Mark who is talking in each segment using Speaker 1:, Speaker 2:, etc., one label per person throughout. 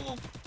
Speaker 1: Oh.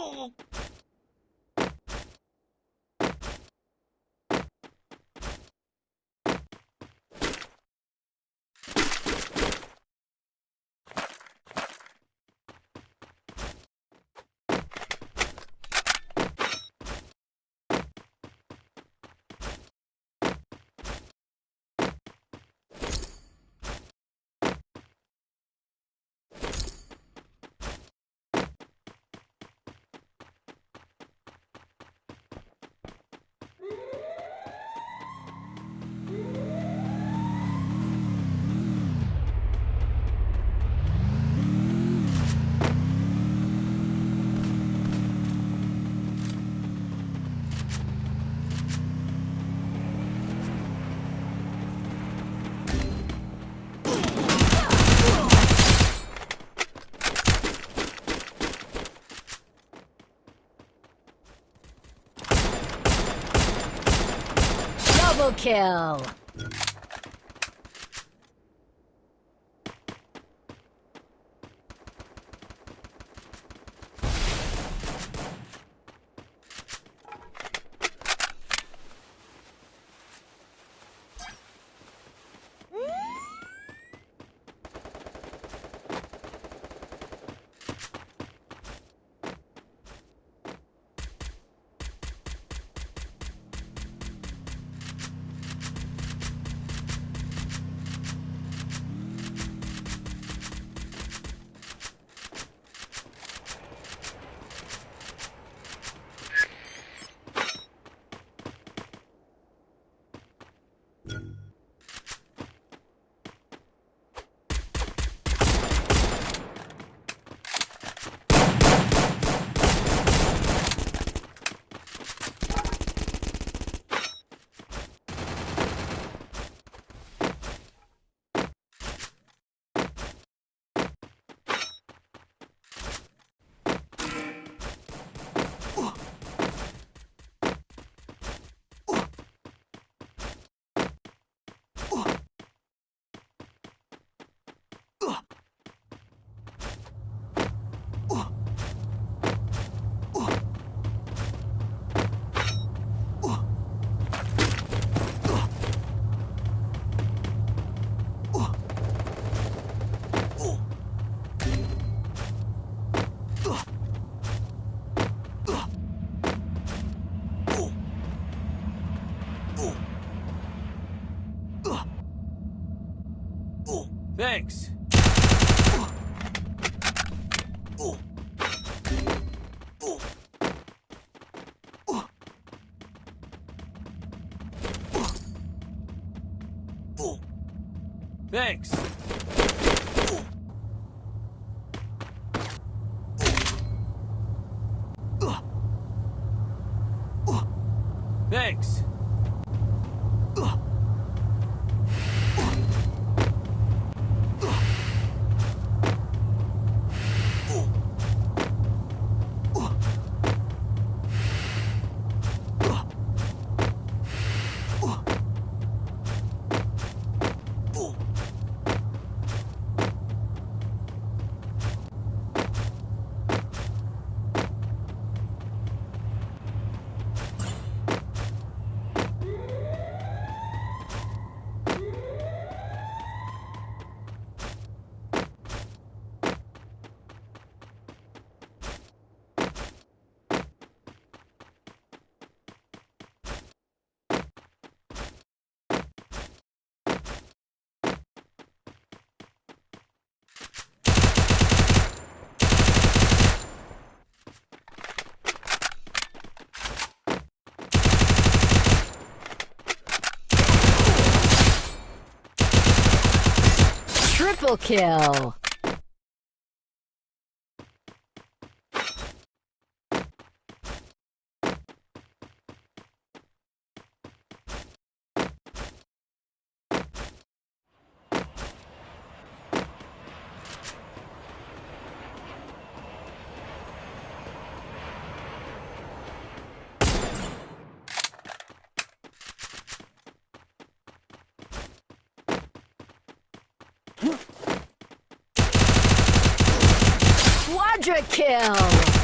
Speaker 1: Oh! Triple kill!
Speaker 2: Thanks. Thanks.
Speaker 1: Triple kill! Quadra kill!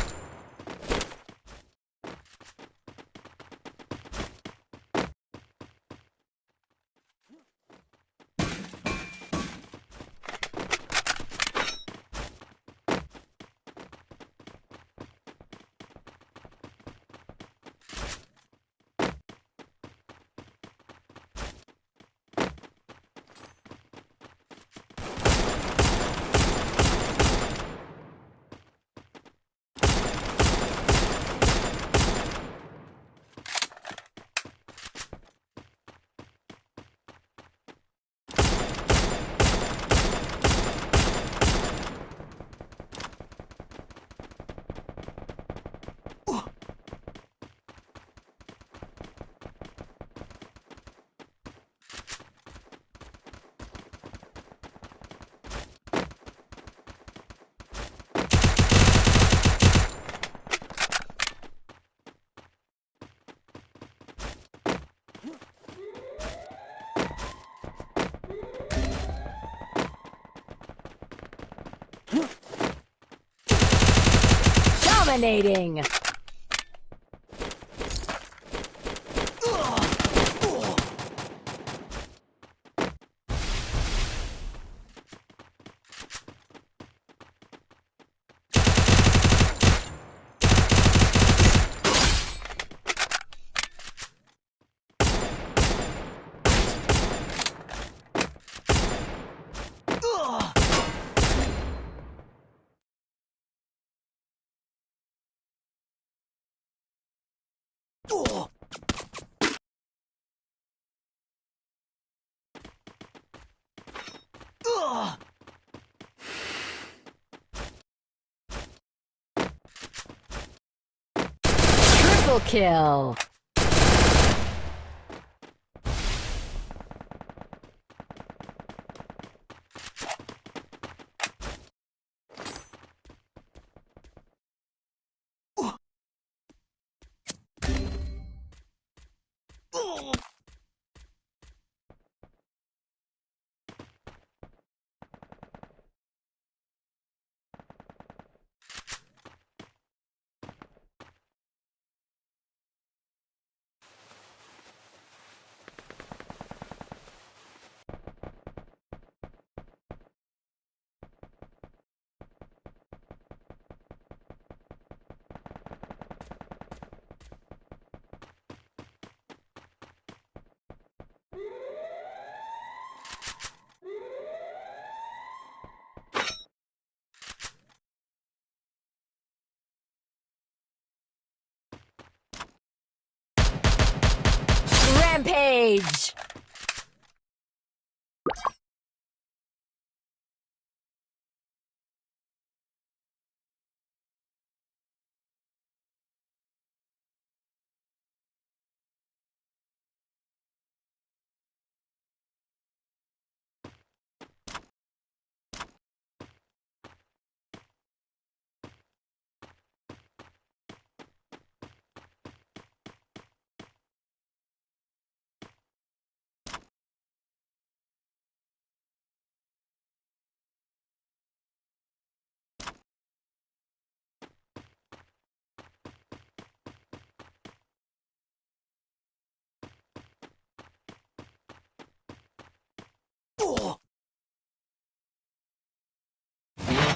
Speaker 1: Dominating. Triple kill. Rampage. Oh!